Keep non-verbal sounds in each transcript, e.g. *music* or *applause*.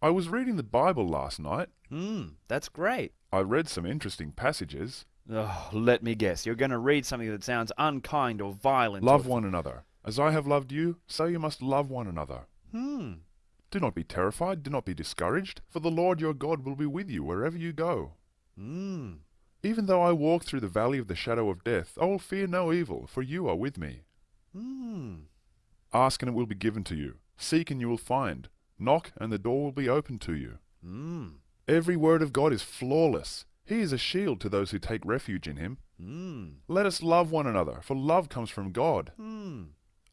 I was reading the Bible last night. Hmm, that's great. I read some interesting passages. Oh, let me guess. You're going to read something that sounds unkind or violent. Love or... one another. As I have loved you, so you must love one another. Hmm. Do not be terrified, do not be discouraged, for the Lord your God will be with you wherever you go. Hmm. Even though I walk through the valley of the shadow of death, I will fear no evil, for you are with me. Hmm. Ask and it will be given to you. Seek and you will find. Knock and the door will be opened to you. Hmm. Every word of God is flawless. He is a shield to those who take refuge in him. Hmm. Let us love one another, for love comes from God. Hmm.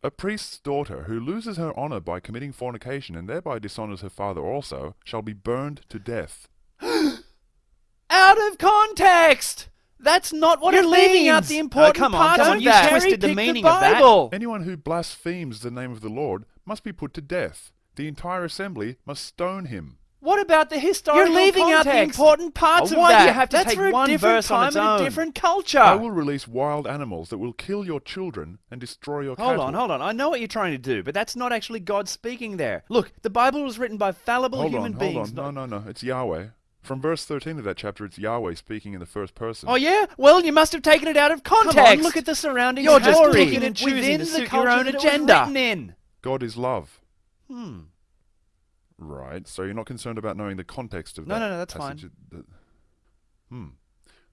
A priest's daughter who loses her honor by committing fornication and thereby dishonors her father also shall be burned to death. *gasps* Out of context! That's not what You're it leaving means. out the important oh, come on, parts come of on. You that. twisted the Cherry-pick the meaning of that. Bible. Anyone who blasphemes the name of the Lord must be put to death. The entire assembly must stone him. What about the historical You're leaving out the important parts Oh, of why do you have to That's take for a one different verse on time its and own? a different culture. I will release wild animals that will kill your children and destroy your Hold cattle. on, hold on. I know what you're trying to do, but that's not actually God speaking there. Look, the Bible was written by fallible Hold human on, beings. hold on. No, no, no. It's Yahweh. From verse 13 of that chapter, it's Yahweh speaking in the first person. Oh yeah? Well, you must have taken it out of context. Come on, look at the surrounding You're just picking and choosing within to suit your own that it was agenda. God is love. Hmm. Right. So you're not concerned about knowing the context of No, that no, no, no, that's passage? The- Hmm.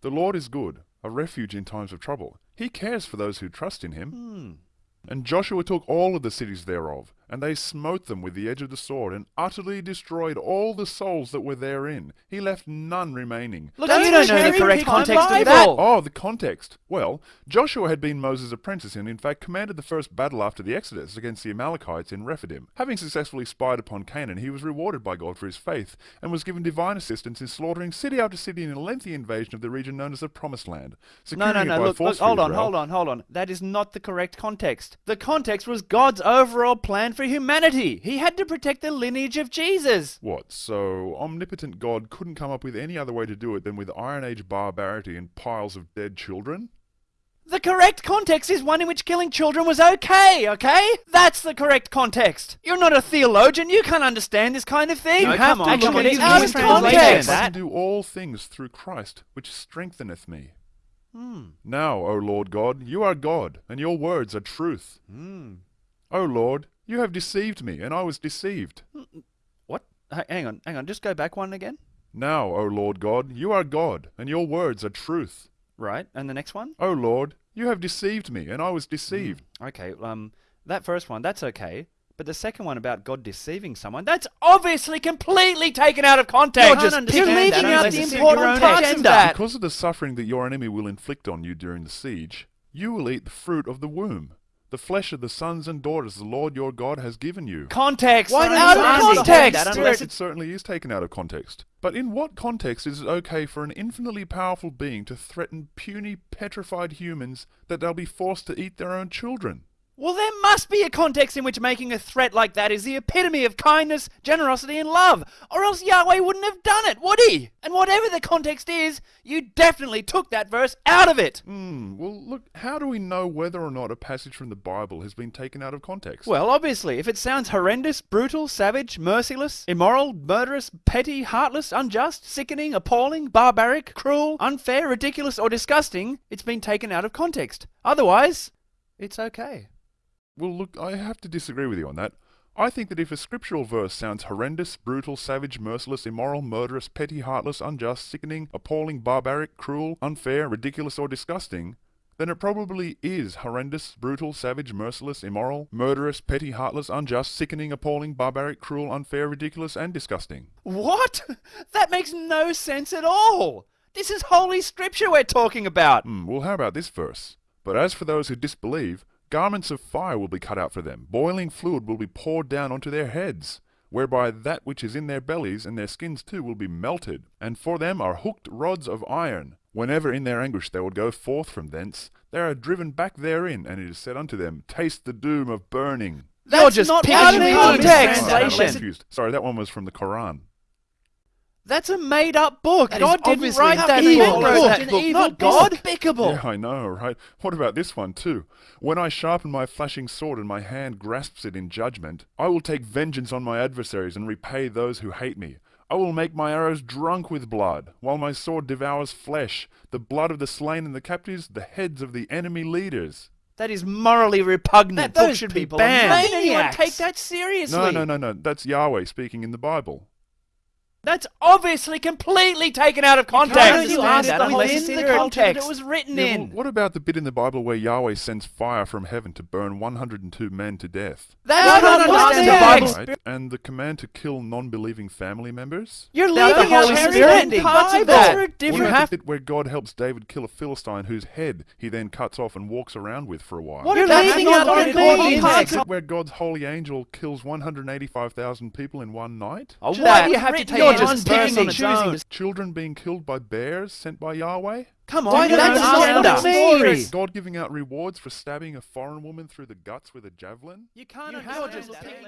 The Lord is good, a refuge in times of trouble. He cares for those who trust in him. Hmm. And Joshua took all of the cities thereof, and they smote them with the edge of the sword, and utterly destroyed all the souls that were therein. He left none remaining. Look, That's you don't know the correct context of Bible. that. Oh, the context. Well, Joshua had been Moses' apprentice and in fact commanded the first battle after the Exodus against the Amalekites in Rephidim. Having successfully spied upon Canaan, he was rewarded by God for his faith and was given divine assistance in slaughtering city after city in a lengthy invasion of the region known as the Promised Land. No, securing no, it no. by Look, force look, hold on, Israel. hold on, hold on. That is not the correct context. The context was God's overall plan for humanity. He had to protect the lineage of Jesus. What, so omnipotent God couldn't come up with any other way to do it than with Iron Age barbarity and piles of dead children? The correct context is one in which killing children was okay, okay? That's the correct context. You're not a theologian. You can't understand this kind of thing. No, you come on, to come on, at it it's out of context. I can do all things through Christ, which strengtheneth me. Hmm. Now, O Lord God, you are God, and your words are truth. Hmm. O Lord, you have deceived me, and I was deceived. What? Hang on, hang on. Just go back one again. Now, O Lord God, you are God, and your words are truth. Right. And the next one? O Lord, you have deceived me, and I was deceived. Okay. Um, that first one, that's okay. But the second one about God deceiving someone, that's obviously completely taken out of context. You're just You're leaving out the important parts of that. Because of the suffering that your enemy will inflict on you during the siege, you will eat the fruit of the womb, the flesh of the sons and daughters the Lord your God has given you. Context. Why don't out of understand context. that Unless it certainly is taken out of context. But in what context is it okay for an infinitely powerful being to threaten puny, petrified humans that they'll be forced to eat their own children? Well, there must be a context in which making a threat like that is the epitome of kindness, generosity, and love, or else Yahweh wouldn't have done it, would he? And whatever the context is, you definitely took that verse out of it. Hmm, well, look, how do we know whether or not a passage from the Bible has been taken out of context? Well, obviously, if it sounds horrendous, brutal, savage, merciless, immoral, murderous, petty, heartless, unjust, sickening, appalling, barbaric, cruel, unfair, ridiculous, or disgusting, it's been taken out of context. Otherwise, it's okay. Well, look, I have to disagree with you on that. I think that if a scriptural verse sounds horrendous, brutal, savage, merciless, immoral, murderous, petty, heartless, unjust, sickening, appalling, barbaric, cruel, unfair, ridiculous, or disgusting, then it probably is horrendous, brutal, savage, merciless, immoral, murderous, petty, heartless, unjust, sickening, appalling, barbaric, cruel, unfair, ridiculous, and disgusting. What? That makes no sense at all. This is holy scripture we're talking about. Hmm, well, how about this verse? But as for those who disbelieve, garments of fire will be cut out for them, boiling fluid will be poured down onto their heads, whereby that which is in their bellies and their skins too will be melted. And for them are hooked rods of iron. Whenever in their anguish they would go forth from thence, they are driven back therein, and it is said unto them, Taste the doom of burning. That's You're just not picking out of context. translation. Confused. Sorry, that one was from the Quran. That's a made up book. That is God didn't write that evil book. book. Wrote that book, not God. despicable. Yeah, I know, right? What about this one too? When I sharpen my flashing sword and my hand grasps it in judgment, I will take vengeance on my adversaries and repay those who hate me. I will make my arrows drunk with blood, while my sword devours flesh, the blood of the slain and the captives, the heads of the enemy leaders. That is morally repugnant. That- book those should be people are banned. Why did anyone take that seriously? No, no, no, no. That's Yahweh speaking in the Bible. That's obviously completely taken out of Why context. don't you ask that unless it's in in the the context context it was written Yeah, in. well, what about the bit in the Bible where Yahweh sends fire from heaven to burn 102 men to death? That's No, not no, no, understand the. Bible. Right? And the command to kill non-believing family members? You're Now, the leaving out Holy Holy Spirit Spirit parts of Bible. that. We're What different. about have the bit where God helps David kill a Philistine whose head he then cuts off and walks around with for a while? What You're That's leaving out what the it important means. parts of where God's holy angel kills 185,000 people in one night? Oh, Should why do you have to take you're verse on its choosing own? Children being killed by bears sent by Yahweh? Come on, do that's you not understand what that? it Story. God giving out rewards for stabbing a foreign woman through the guts with a javelin? You can't You understand